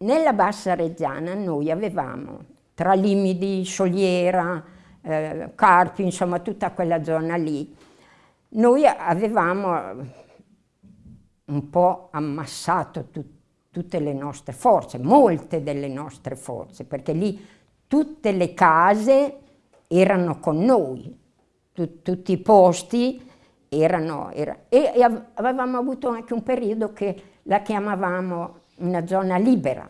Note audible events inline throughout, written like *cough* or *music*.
nella Bassa Reggiana noi avevamo tra Limidi, Soliera, eh, Carpi, insomma tutta quella zona lì, noi avevamo un po' ammassato tu, tutte le nostre forze, molte delle nostre forze, perché lì tutte le case erano con noi, tu, tutti i posti erano, era, e, e, avevamo avuto anche un periodo che la chiamavamo una zona libera,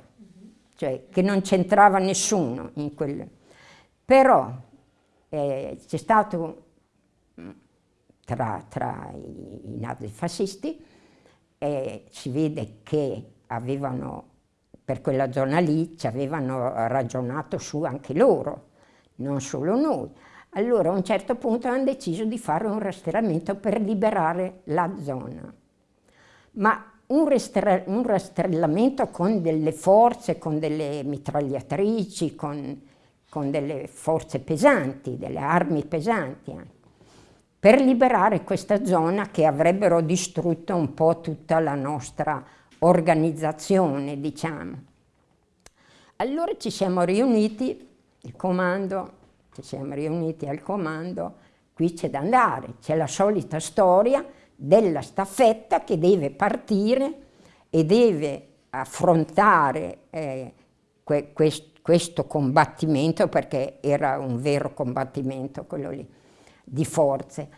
cioè che non c'entrava nessuno in quel... Però eh, c'è stato tra, tra i, i nazifascisti e si vede che avevano, per quella zona lì, ci avevano ragionato su anche loro, non solo noi. Allora a un certo punto hanno deciso di fare un rastrellamento per liberare la zona. Ma un, un rastrellamento con delle forze, con delle mitragliatrici, con, con delle forze pesanti, delle armi pesanti anche per liberare questa zona che avrebbero distrutto un po' tutta la nostra organizzazione, diciamo. Allora ci siamo riuniti, il comando, ci siamo riuniti al comando, qui c'è da andare, c'è la solita storia della staffetta che deve partire e deve affrontare eh, que quest questo combattimento, perché era un vero combattimento quello lì di forze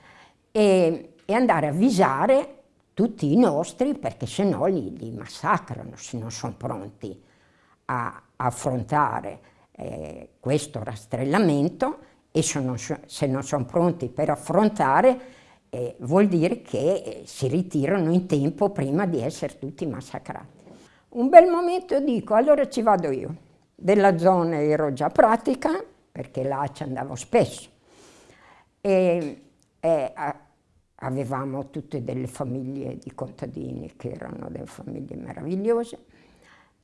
e, e andare a avvisare tutti i nostri perché se no li, li massacrano se non sono pronti a, affrontare eh, questo rastrellamento e se non, se non sono pronti per affrontare eh, vuol dire che eh, si ritirano in tempo prima di essere tutti massacrati. Un bel momento dico, allora ci vado io. Della zona ero già pratica, perché là ci andavo spesso e, e avevamo tutte delle famiglie di contadini che erano delle famiglie meravigliose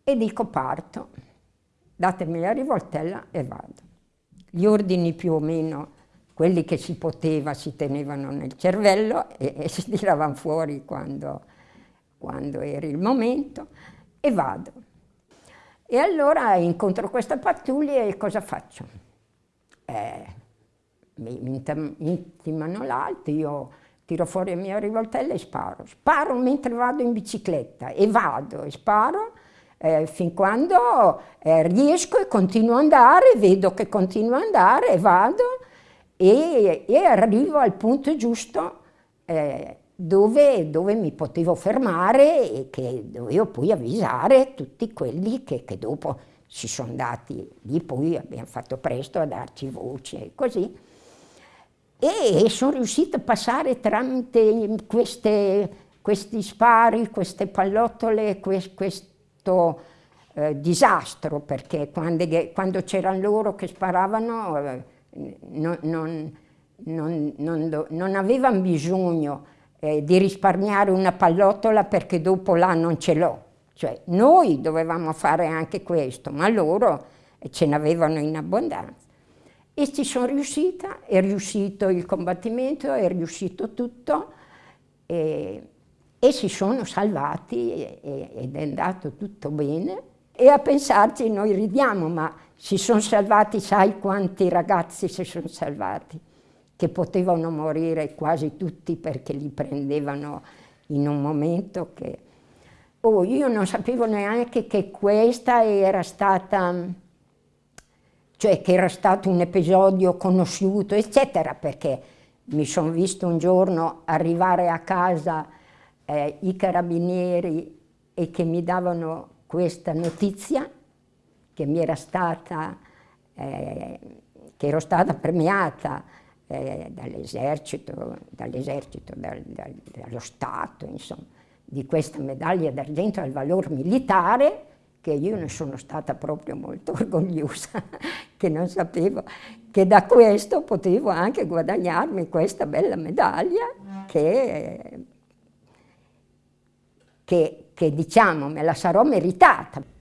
e dico parto, datemi la rivoltella e vado. Gli ordini più o meno, quelli che si poteva, si tenevano nel cervello e, e si tiravano fuori quando, quando era il momento e vado. E allora incontro questa pattuglia e cosa faccio? Eh, mi intimano l'alto, io tiro fuori la mia rivoltella e sparo. Sparo mentre vado in bicicletta e vado e sparo eh, fin quando eh, riesco e continuo ad andare, vedo che continuo ad andare e vado e, e arrivo al punto giusto eh, dove, dove, mi potevo fermare e che dovevo poi avvisare tutti quelli che, che dopo si sono dati, lì poi abbiamo fatto presto a darci voce e così. E sono riuscita a passare tramite queste, questi spari, queste pallottole, questo eh, disastro, perché quando, quando c'erano loro che sparavano eh, non, non, non, non, avevano bisogno eh, di risparmiare una pallottola perché dopo là non ce l'ho. Cioè noi dovevamo fare anche questo, ma loro ce n'avevano in abbondanza. E ci sono riuscita, è riuscito il combattimento, è riuscito tutto e, e si sono salvati e, ed è andato tutto bene. E a pensarci noi ridiamo, ma si sono salvati, sai quanti ragazzi si sono salvati? Che potevano morire quasi tutti perché li prendevano in un momento che... Oh, io non sapevo neanche che questa era stata cioè che era stato un episodio conosciuto, eccetera, perché mi sono visto un giorno arrivare a casa eh, i carabinieri e che mi davano questa notizia, che mi era stata, eh, che ero stata premiata eh, dall'esercito, dall'esercito, dal, dal, dallo Stato, insomma, di questa medaglia d'argento al valor militare, che io ne sono stata proprio molto *laughs* orgogliosa, che non sapevo che da questo potevo anche guadagnarmi questa bella medaglia che, che, che diciamo me la sarò meritata.